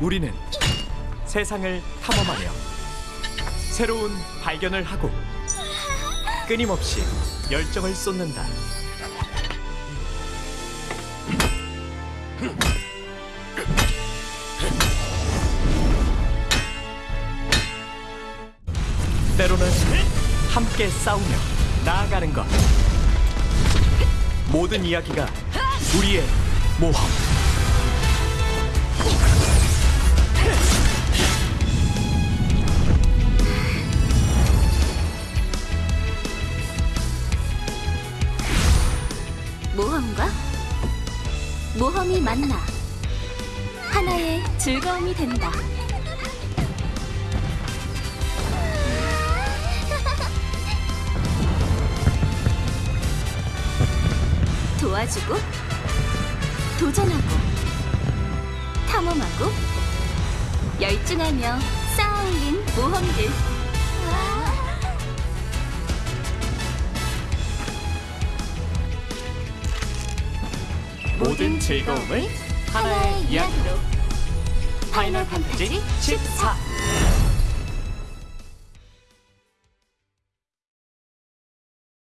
우리는 세상을 탐험하며 새로운 발견을 하고 끊임없이 열정을 쏟는다. 때로는 함께 싸우며 나아가는 것. 모든 이야기가 우리의 모험. 모험과 모험이 만나 하나의 즐거움이 된다. 도와주고 도전하고 탐험하고 열중하며 쌓아올린 모험들. 모든 즐거움을 하나의 이야기로. 파이널 판타지 14